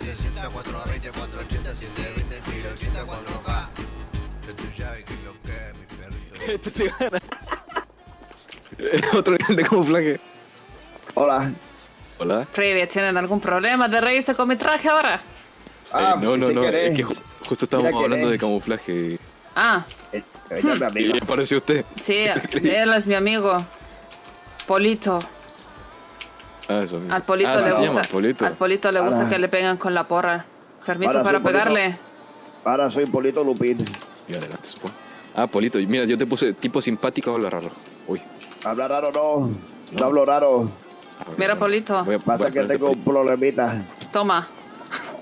360, 420, 480, 720, 1080, 4K. Yo te llave que lo que mi perrito. Esto te gana. Otro nivel de camuflaje. Hola. Hola. Previas, ¿tienen algún problema de reírse con mi traje ahora? Ah, eh, no, no, si no. Querés. Es que ju justo estábamos Mira hablando de camuflaje. Ah. Eh, hmm. ¿Y le pareció usted? Sí, él es mi amigo. Polito. Ah, eso mismo. Al Polito ah, le sí gusta. llama Polito. Al Polito le gusta que le pegan con la porra. Permiso para soy Polito. pegarle. Ahora soy Polito Lupín. Y adelante. Ah, Polito. Mira, yo te puse tipo simpático, habla raro. Uy. Habla raro no. No hablo raro. Mira. Polito. Voy a- voy Pasa a que tengo un problemita. Toma.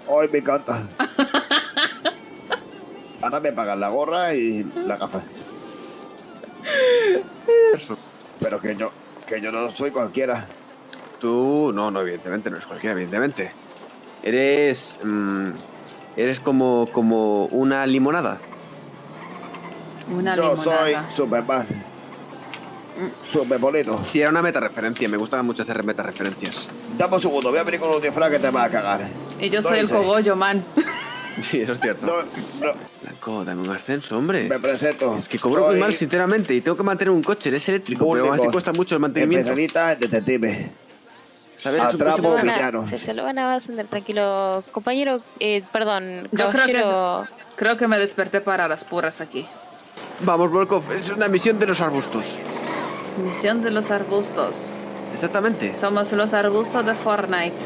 Hoy me encanta. Ahora me pagan la gorra y la gafa. Pero que yo, que yo no soy cualquiera. Tú, no, no, evidentemente, no eres cualquiera, evidentemente. Eres. mm, eres como, como una limonada. Una yo soy limonada. Superman. Super bonito. Sí, era una meta referencia, me gusta mucho hacer meta referencias. Dame un segundo, voy a venir con un disfraz que te va a cagar. Y yo No soy el cogollo, man. Sí, eso es cierto. No, no, Blanco, dame un ascenso, hombre. me presento. Es que cobro muy mal, sinceramente, y tengo que mantener un coche, eres eléctrico, pero aún así Único. cuesta mucho el mantenimiento. Especialista detective. ¿Sabes? Atrapo villano. Se, se lo van a ascender tranquilo. Compañero, eh, perdón. Yo creo que, creo que me desperté para las puras aquí. Vamos, Volkov, es una misión de los arbustos. Misión de los arbustos. Exactamente, Somos los arbustos de Fortnite.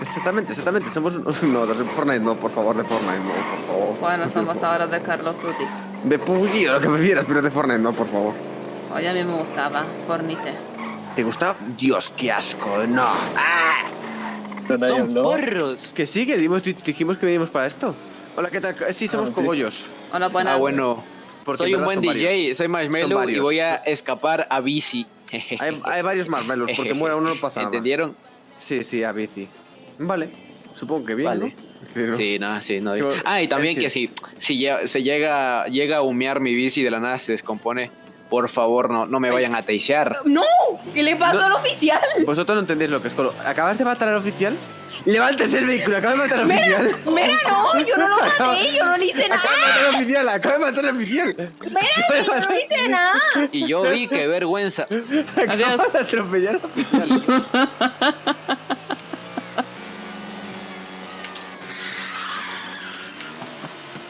exactamente, exactamente. Somos. No, de Fortnite no, por favor, de Fortnite no, por favor. Bueno, somos ahora de Carlos Duty. De PUBG, o lo que prefieras, pero de Fortnite no, por favor. Oye, a mí me gustaba Fornite. ¿Te gusta? Dios, qué asco, no. ¡Ah! Son porros. Que sí, que dimos- dijimos que venimos para esto. Hola, ¿qué tal? Sí, somos cogollos. Hola, buenas. Ah, bueno. Porque soy en un verdad buen son DJ, varios. soy Marshmello y varios. voy a escapar a bici. Hay, hay varios marmelos, porque muera uno no pasa nada. ¿Entendieron? Sí, sí, a bici. Vale, supongo que bien, Vale. ¿no? Sí, ¿no? Sí, no, sí, no. Yo- Ah, y también es que si, si lle- se llega, llega a humear mi bici y de la nada se descompone, por favor, no, no me vayan a teisear. ¡No! ¿Qué le pasó al oficial? Vosotros no entendéis lo que es colo. ¿Acabas de matar al oficial? ¡Levántese el vehículo! ¡Acaba de matar al oficial! Mira, no, yo no lo maté, yo no le hice nada. ¡Acaba de matar al oficial! ¡Acaba de matar al oficial! Mira, yo no le hice nada. Y yo vi, qué vergüenza. Adiós. Acabas de atropellar al oficial.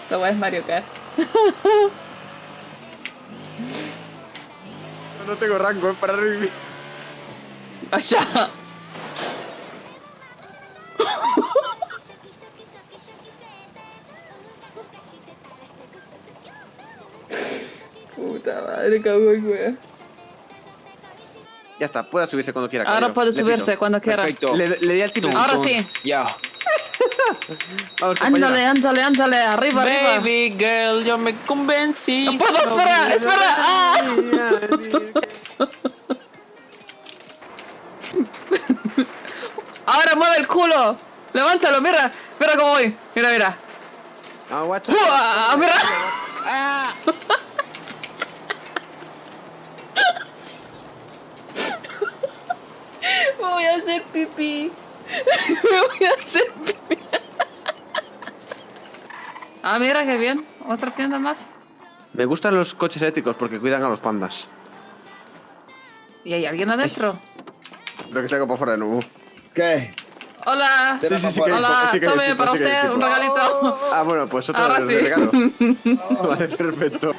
Lo voy a Mario Kart. No tengo rango, es para revivir. ¡Allá! Puta madre, cabrón, güey. Ya está, puede subirse cuando quiera. Ahora caballero. puede subirse cuando quiera. Perfecto. Le, le di al timón. Ahora sí. Ya. Vamos, Ándale, ándale, ándale. Arriba, arriba. Baby girl, yo me convencí. No puedo, espera, espera. ¡Ah! Ahora mueve el culo. Levántalo, mira. Mira cómo voy. Mira, mira. Ah, guacho. ¡Uah! Mira. Me voy a hacer pipí. Me voy a hacer. Ah, mira qué bien. Otra tienda más. Me gustan los coches eléctricos porque cuidan a los pandas. ¿Y hay alguien adentro? Lo que saco por fuera de nuevo. ¿Qué? Hola. Sí, sí, sí que hay Hola, que tome para usted un regalito. Ah, bueno, pues otro Ahora de regalo. vale, perfecto.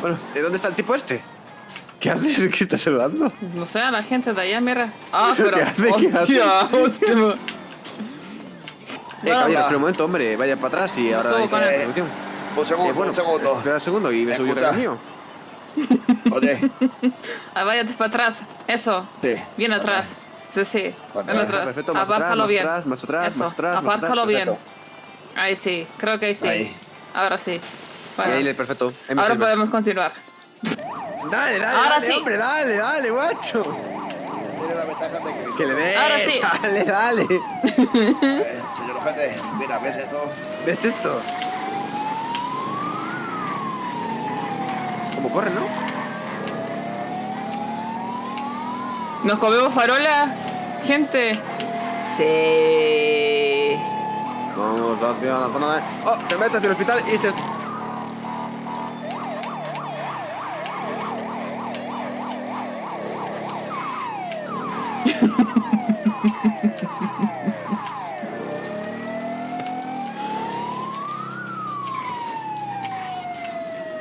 Bueno, ¿de dónde está el tipo este? ¿Qué haces? ¿Qué estás hablando? No sé, a la gente de allá, mira. Ah, pero. ¿Qué hace? ¿Qué Hostia, hostia. Eh, Bueno, caballero, va. espera un momento, hombre, vaya para atrás y ahora con la. Un segundo, Eh, bueno, un segundo. Espera un segundo y me subo yo el mío. Oye, Ah, váyate para atrás. Eso. sí. Bien atrás. Sí, sí. Para Ven atrás, atrás. perfecto, más atrás, Apárcalo más bien. atrás, más atrás, Eso. más atrás, Apárcalo atrás, bien. perfecto. Ahí sí. Creo que ahí sí. Ahí. Ahora sí. Bueno, ahí perfecto. Ahí ahora podemos continuar. Dale, dale, Ahora dale, sí. hombre, dale, dale, guacho. Tiene la ventaja de que... Que le dé. Ahora sí. Dale, dale. Eh, señor jefe, mira, ¿ves esto? ¿Ves esto? ¿Cómo corre, no? ¿Nos comemos farola? Gente. Sí. Vamos hacia la zona de. ¡Oh! Se mete hacia el hospital y se.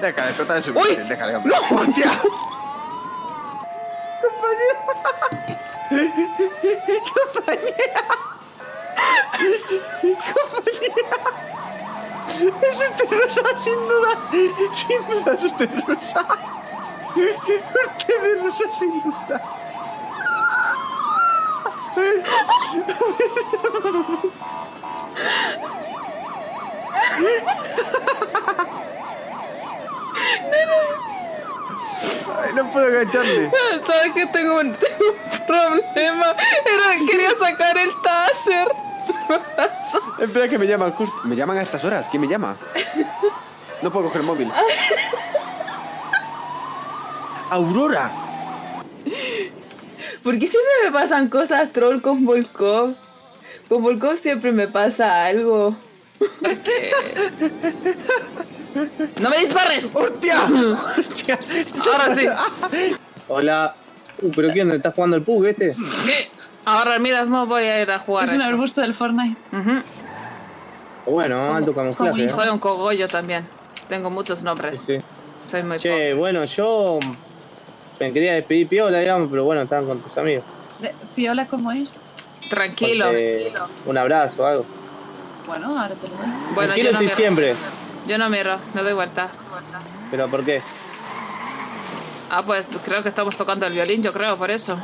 Déjale, total es suficiente. Déjale, hombre. ¡No! ¡Hostia! Es usted rosa, sin duda. Sin duda es usted rosa. Usted es rosa, sin duda. Ay, no puedo agacharme. ¿Sabes que tengo un, tengo un problema? Era quería sacar el taser. Espera que me llaman justo. Me llaman a estas horas. ¿Quién me llama? No puedo coger el móvil. Aurora. ¿Por qué siempre me pasan cosas troll con Volkov? Con Volkov siempre me pasa algo. ¡No me dispares! ¡Hostia! ¡Hostia! Ahora sí. Hola. Uh, pero ¿qué onda? ¿Estás jugando al PUG este? Sí. Ahora mismo voy a ir a jugar. Es a un eso. arbusto del Fortnite. Ujú. Bueno, alto camuflaje. ¿eh? Soy un cogollo también. Tengo muchos nombres. Sí. Soy muy Che, bueno, yo me quería despedir piola, digamos, pero bueno, estaban con tus amigos. ¿Piola cómo es? Tranquilo. Ponte Un abrazo, algo. Bueno, ahora te lo doy. Bueno, Tranquilo yo no estoy siempre. Yo no miro, me doy vuelta. ¿Pero por qué? Ah, pues creo que estamos tocando el violín, yo creo, por eso.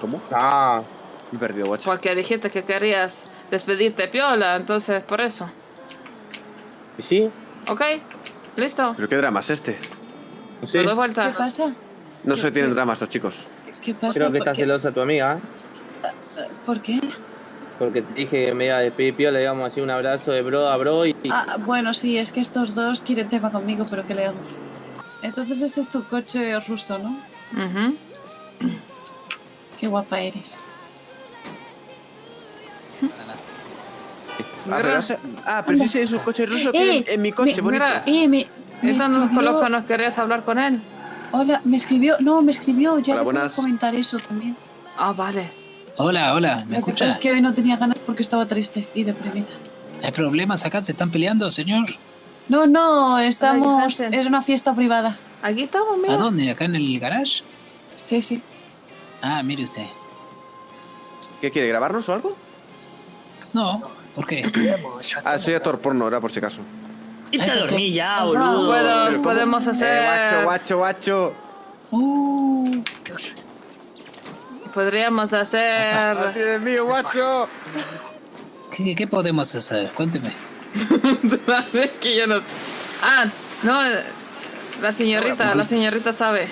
¿Cómo? Ah, Me he perdido, guacho. Porque dijiste que querías despedirte piola, entonces por eso. ¿y sí? ¿Ok? ¿Listo? ¿Pero qué drama es este? No sé. Me doy ¿Qué vuelta. pasa? No se tienen dramas los chicos. ¿Qué pasa? Creo que ¿Por está qué? celosa tu amiga, ¿eh? ¿Por qué? Porque te dije que me iba a despedir piola, digamos así, un abrazo de bro a bro y... Ah, bueno, sí, es que estos dos quieren tema conmigo, pero ¿qué le hago? Entonces este es tu coche ruso, ¿no? Ujú. Qué guapa eres. Ah, pero, ah, pero si ese es un coche ruso que Eh, en, mi coche, me- bonito. Mira, Eh, me, me escribió... los nos querías hablar con él. Hola, me escribió... No, me escribió, ya Hola, le puedo comentar eso también. Ah, vale. Hola, hola, ¿me Lo que pasa escucha? es que hoy no tenía ganas porque estaba triste y deprimida. ¿Hay problemas acá? ¿Se están peleando, señor? No, no, estamos... Es una fiesta privada. Aquí estamos, ¿A mira. dónde? ¿Acá en el garage? Sí, sí. Ah, mire usted. ¿Qué quiere, grabarnos o algo? No, ¿por qué? Ah, soy actor porno, era por si acaso. Irte a dormir ya, boludo. Puedo- podemos Eh, hacer. guacho, guacho, guacho. Uh, Podríamos hacer. De mío, guacho. ¿Qué, qué podemos hacer? Cuénteme. Es que yo no. Ah, no. La señorita, la señorita sabe.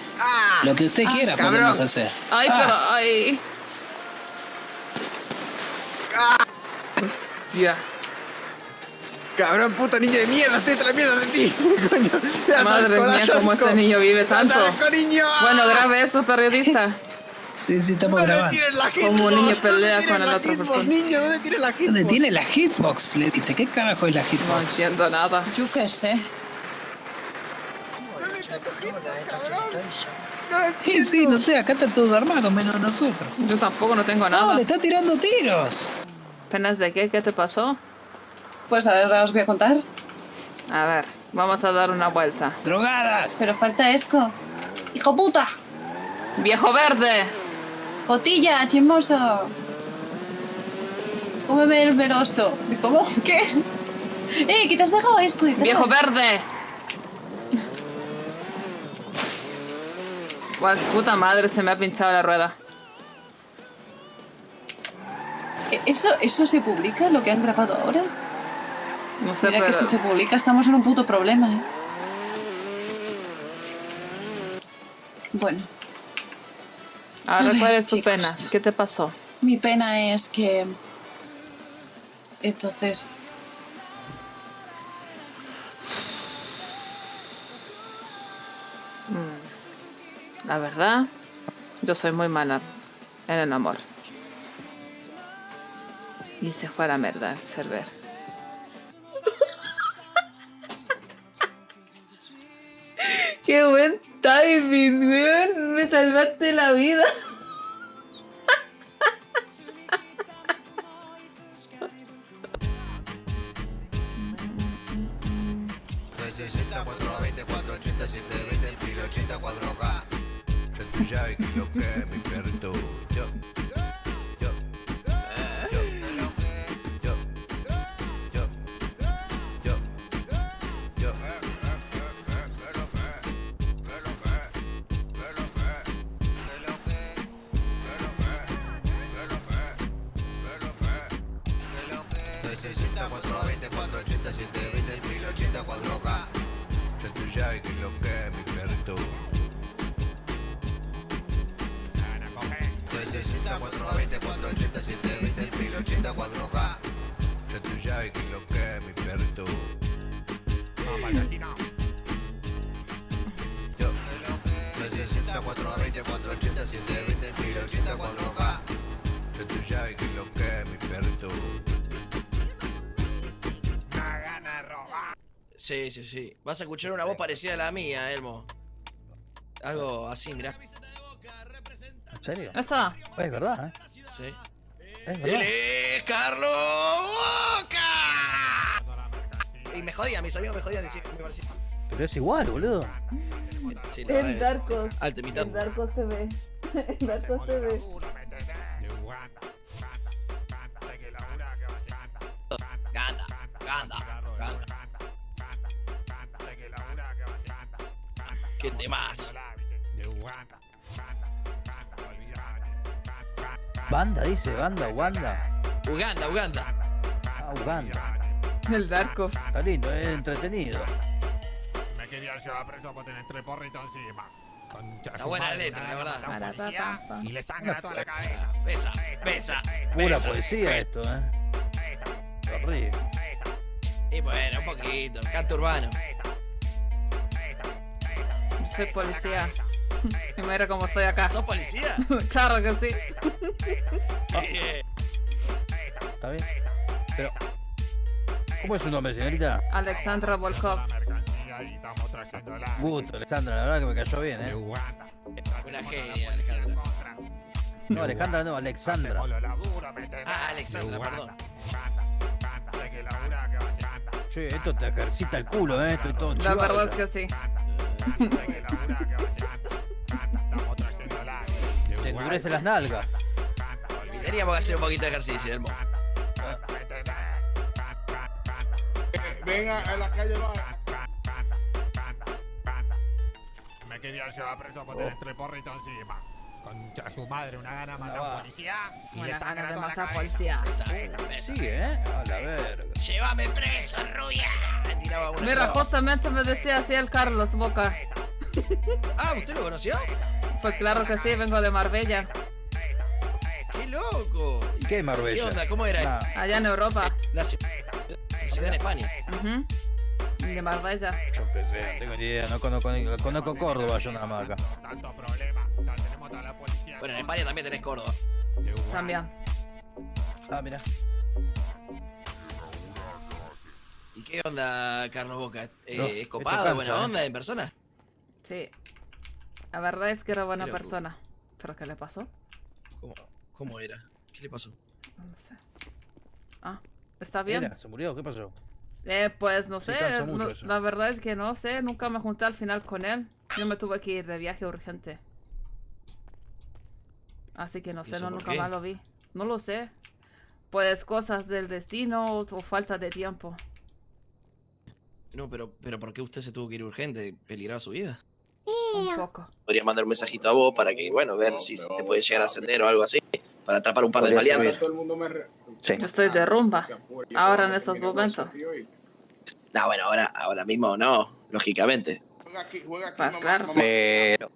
Lo que usted quiera cabrón. podemos hacer. Ay, Ah, pero. Ay. Hostia. Cabrón, puta niño de mierda, estoy tras mierda de ti. Coño. Madre asco, mía, cómo este niño vive tanto. asco, niño. Bueno, grabe eso, periodista. Sí, sí, estamos ¿Dónde grabando. tienes la hitbox? Como un niño ¿Dónde pelea con la otra hitbox, persona. niño? ¿Dónde tienes la hitbox? ¿Dónde tiene la hitbox? Le dice, ¿qué carajo es la No hitbox? entiendo nada. yo qué sé. Sí, sí, no sé, acá está todo armado, menos nosotros. Yo tampoco no tengo No, nada. le está tirando tiros. ¿Penas de qué? ¿Qué te pasó? Pues a ver, ahora os voy a contar. A ver, vamos a dar una vuelta. Drogadas. Pero falta Esco. ¡Hijo puta! ¡Viejo verde! ¡Cotilla, chismoso! Cómeme el veroso. ¿Cómo? ¿Qué? ¡Eh, que te has dejado Esco! ¿qué te has ¡Viejo verde! Guau, puta madre, se me ha pinchado la rueda. ¿E- ¿Eso, ¿Eso se publica, lo que han grabado ahora? No sé, Mira que pero... si se publica estamos en un puto problema, ¿eh? Bueno, Ahora, ¿cuál es tu chicos. pena? ¿Qué te pasó? mi pena es que... Entonces... La verdad, yo soy muy mala en el amor. Y se fue a la mierda el server. Qué buen timing, weón. Me salvaste la vida. Sí, sí, sí. Vas a escuchar una voz parecida a la mía, Elmo. Algo así, mirá. ¿En serio? Eso. Es verdad, ¿eh? Sí. Es verdad. ¡Él es Carlos Boca! Y me jodían, mis amigos me jodían decir me parecía. Pero es igual, boludo. Sí, es- Darkos. El Darkos TV. El Darkos TV. ¿Qué temas? Banda, dice, banda, Uganda. Uganda, Uganda. Ah, Uganda. El Darkos. Está lindo, es entretenido. Me quería llevar preso por tener tres porritos encima. Concha Está su buena madre, letra, la verdad. policía. Y le sangra toda la cabeza. Besa, besa, Pura besa. poesía esto, ¿eh? Horrible. Y bueno, un poquito. Canto urbano. Soy policía. Y mira cómo estoy acá. ¿Sos policía? claro que sí. ¿Está bien? Pero. ¿Cómo es su nombre, señorita? Alexandra Volkov. Gusto, Alejandra, la verdad que me cayó bien, ¿eh? Una genia, Alejandra. No, Alejandra, no, Alexandra. Ah, Alexandra, perdón. Che, esto te ejercita el culo, ¿eh? Estoy todo La verdad es que sí. Te endurece las nalgas. Teníamos que hacer un poquito de ejercicio, hermano. Venga a la calle, va. Me quería llevar preso por tener oh. tres porritos encima. Concha su madre, una gana mata a un policía y le Una de toda la matar policía. Sí, ¿eh? A la verga. Llévame preso, rubia. Me tiraba una. Mira, justamente me decía así el Carlos Boca. Ah, ¿usted lo conoció? Pues claro que sí, vengo de Marbella. ¡Qué loco! ¿Y qué Marbella? ¿Qué onda? ¿Cómo era? Nah, Allá en Europa. La ciudad, la ciudad en España. De Marbella. yo qué sé, no tengo ni idea. No conozco, ni- conozco Córdoba yo nada más acá. Tanto problema, Bueno, en España también tenés Córdoba. También. Ah, mira. ¿Y qué onda, Carlos Boca? Eh, No, ¿Es copado, cansa, buena ¿eh? onda en persona? Sí. La verdad es que era buena persona. ¿Pero qué le pasó? ¿Cómo, cómo era? ¿Qué le pasó? No sé. Ah, ¿está bien? Mira, se murió, ¿qué pasó? Eh, pues no sé, no- la verdad es que no sé, nunca me junté al final con él. Yo me tuve que ir de viaje urgente. Así que no ¿Y sé, no, nunca qué? más lo vi. No lo sé. Pues cosas del destino o, o falta de tiempo. No, pero, pero ¿por qué usted se tuvo que ir urgente? ¿Peligraba su vida? Un poco. Podrías mandar un mensajito a vos para que, bueno, ver si te puede llegar a ascender o algo así. Para atrapar un par de Podría maleantes. Re- Sí. Yo estoy de rumba. Ahora en estos momentos. No, bueno, ahora, ahora mismo no, lógicamente. Juega aquí, juega aquí, Pues mamá, claro. mamá. Pero.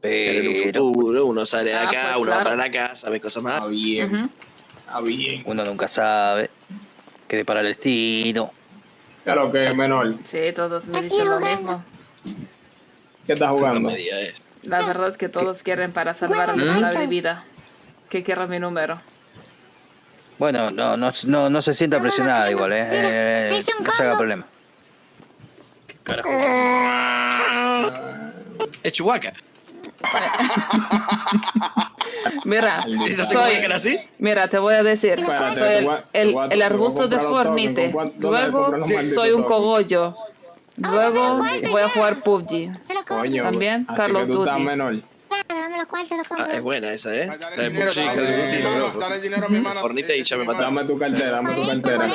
Pero en un futuro uno sale de Ah, acá, pues uno va para la casa, ve cosas más. Está bien, está bien. Uno nunca sabe. Que depara el destino. Claro que menor. Sí, todos me dicen lo mismo. ¿Qué estás jugando? La verdad es que todos quieren para salvar ¿Mm? nuestra vida. que quiera mi número. Bueno, no, no, no, no se sienta presionada igual, ¿eh? eh no se haga problema. Es Chihuahua. Mira, ¿No se soy, así? mira, te voy a decir, Espérate, soy el, el- el arbusto de Fornite, ¿con cuánto- dónde luego soy un cogollo, luego voy a jugar PUBG. Coño, También Carlos Duty. Ah, es buena esa, ¿eh? Fornite y ya me mataron. Dame tu cartera, dame tu cartera.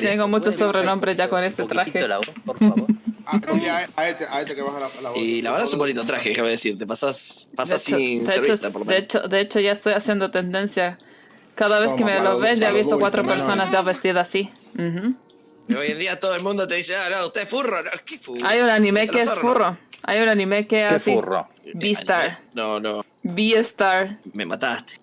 Tengo muchos sobrenombres ya con este traje. por favor. Ah, oye, a, a este, a este que baja la, la voz. Y la verdad es un bonito traje, déjame decirte. Pasas, pasas De hecho- sin de hecho- vista, por lo de menos. hecho, de hecho, ya estoy haciendo tendencia. Cada vez que Toma, me para lo ven, ya he visto cuatro personas ya vestidas así. Ujú. Y hoy en día todo el mundo te dice, ah, no, usted es furro. No, ¿Qué furro? Hay un anime Te que es zorro. furro. Hay un anime que es ¿Qué así. furro? Beastar. No, no, Beastar. me mataste.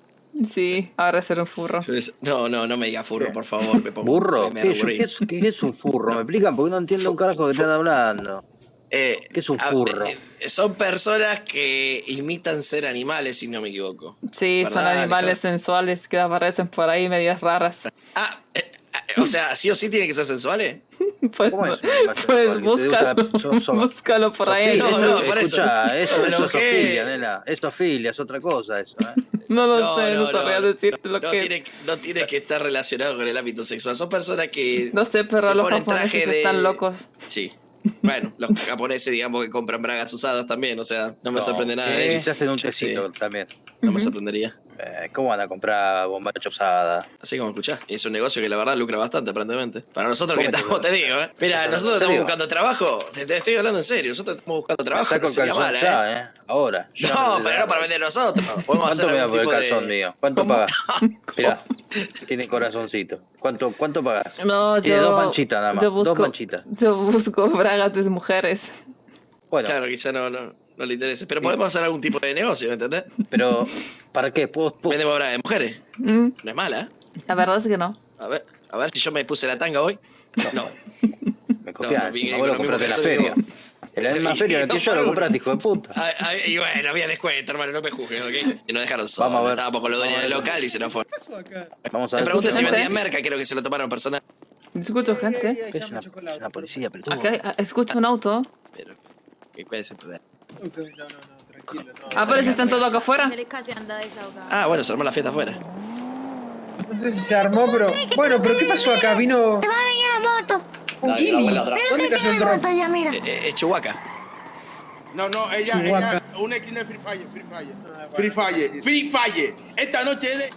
Sí, ahora ser un furro. No, no, no me diga furro, por favor. Me pongo, ¿Burro? Me, me ¿Qué, qué es, qué es un furro? ¿Me explican? Porque no entiendo un carajo que están hablando. Eh, ¿Qué es un furro? eh, son personas que imitan ser animales, si no me equivoco. Sí, son ¿Verdad, animales sensuales que aparecen por ahí medias raras. Ah, eh, O sea, sí o sí tienen que ser sensuales. Pues, ¿Cómo es? pues búscalo, búscalo por ahí. No, no, por eso. Escucha, eso, eso es enojé. ofilia, nena. Es ofilia, es otra cosa eso, ¿eh? No lo No, sé, no, no, sabría no. decirte lo No que tiene, no tiene que estar relacionado con el ámbito sexual. Son personas que. No sé, pero se los japoneses de- están locos. Sí. Bueno, los japoneses, digamos, que compran bragas usadas también. O sea, no me No, sorprende nada eso. Se hacen un Sí, tecito también. No me sorprendería. Eh, ¿Cómo van a comprar bombacha usada? Así como escuchás. Es un negocio que la verdad lucra bastante, aparentemente. Para nosotros que ¿Cómo te estamos, te digo, ¿eh? Mira, ¿En nosotros estamos buscando trabajo. Te, te estoy hablando en serio. Nosotros estamos buscando trabajo. Está No con sería mala, ¿eh? ya, ¿eh? Ahora. ya No, pero no para vender nosotros. Podemos ¿Cuánto hacer me da por el calzón de. mío? ¿Cuánto pagas? Mirá, tiene corazoncito. ¿Cuánto, cuánto pagas? No, Tiene yo. dos manchitas nada más. yo busco, Dos manchitas. Yo busco bragas de mujeres. Bueno, Claro, quizá no, no, no le interese. Pero podemos hacer algún tipo de negocio, ¿me entendés? pero ¿para qué? ¿Puedo, puedo- Vendemos bragas de mujeres. Mm, No es mala, ¿eh? la verdad es que no. A ver, a ver si yo me puse la tanga hoy. No. Me cogía No, no, lo compraste en la feria. En la misma feria en que yo lo compraste, hijo de puta. Ah, ah, y bueno, había descuento, hermano, no me juzgues, ¿ok? Y nos dejaron solos. Vamos a ver. Estábamos con los dueños del local y se nos fue. Vamos a Me ver. pregunté si vendían merca, creo que se lo tomaron personal. Escucho gente. Es una, es una policía, pero tú. Acá ah, escucho un auto. ¿Qué es el problema? Ah, pero si están todos acá afuera. Ah, bueno, se armó la fiesta afuera. No sé si se armó, pero. Bueno, pero ¿qué pasó acá? Vino. Te va a venir la moto. un atrás. ¿Dónde cayó el dron? Eh, eh, Es Chihuahua. No, no, ella, ella, una esquina de Free Fire, Free Fire. Free Fire, Free Fire. Esta noche es de.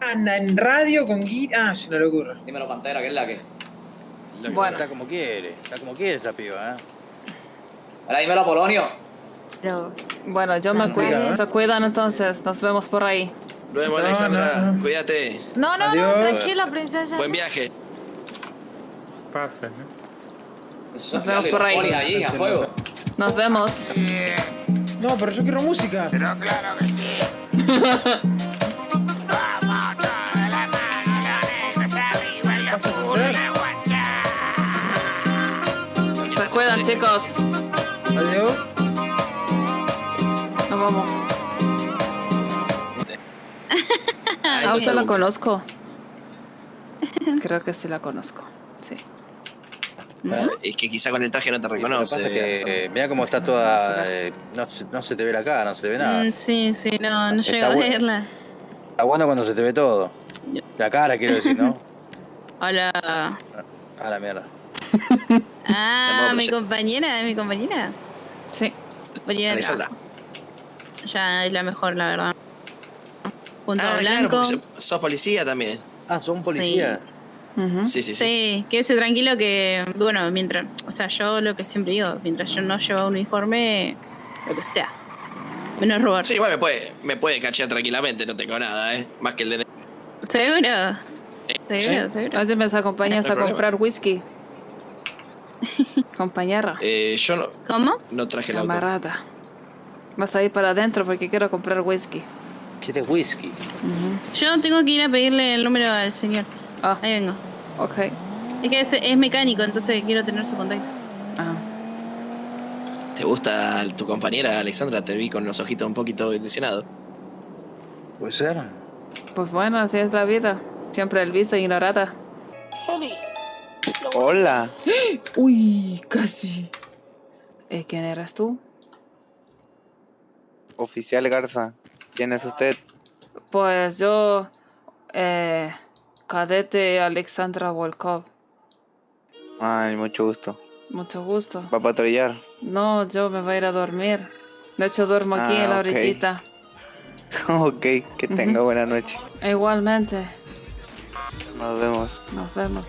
Anda en radio con guiri. Ah, es una locura. Dímelo, Pantera, ¿qué es la que? Bueno, Está como quiere, está como quiere esa piba, ¿eh? Ahora dímelo, Polonio. Bueno, yo me cuido. Se cuidan entonces. Nos vemos por ahí. Nos vemos, No, Alexandra. no, no. Cuídate. No, no, Adiós. no, tranquila, princesa. Buen viaje. Nos vemos por ahí. allí, a fuego. Nos vemos. No, pero yo quiero música. Pero claro que sí. Se cuidan, chicos. Adiós. Vamos. Ah, usted la conozco. Creo que sí la conozco. Sí. Es que quizá con el traje no te Lo que reconoce. pasa es que Alexandra. eh, mira cómo está toda. eh, no, se, no se te ve la cara, no se te ve nada. Mm, sí, sí, no, no Está llego a verla. Está bueno cuando se te ve todo. La cara, quiero decir, ¿no? Hola. A la mierda. Ah, mi compañera, mi compañera. Sí. Compañera Alexandra. Ya es la mejor, la verdad. Punto Ah, claro, blanco. porque sos- policía también. Ah, son policías. Ujú. Sí, sí, sí. Sí, quédese tranquilo que, bueno, mientras, o sea, yo lo que siempre digo, mientras yo no llevo uniforme, lo que sea. Menos robar. Sí, igual me puede, me puede cachear tranquilamente, no tengo nada, ¿eh? Más que el de... Seguro. Seguro, seguro. Hoy me acompañas No a problema. comprar whisky. Compañera. Eh, yo no, ¿Cómo? no traje el auto. Vas a ir para adentro porque quiero comprar whisky. ¿Quieres whisky? Ujú. Yo tengo que ir a pedirle el número al señor. Ah, Ahí vengo. ok. Es que es, es mecánico, entonces quiero tener su contacto. Ah. ¿Te gusta tu compañera, Alexandra? Te vi con los ojitos un poquito ilusionados. Puede ser. Pues bueno, así es la vida. Siempre el visto ignorada. Hola. Uy, casi. ¿Eh, ¿Quién eras tú? Oficial Garza. ¿Quién es usted? Pues yo, eh, cadete Alexandra Volkov. Ay, mucho gusto. Mucho gusto. ¿Va a patrullar? No, yo me voy a ir a dormir. De hecho, duermo aquí Ah, en la ok. orillita. ok, que tenga buena noche. Igualmente. Nos vemos. Nos vemos.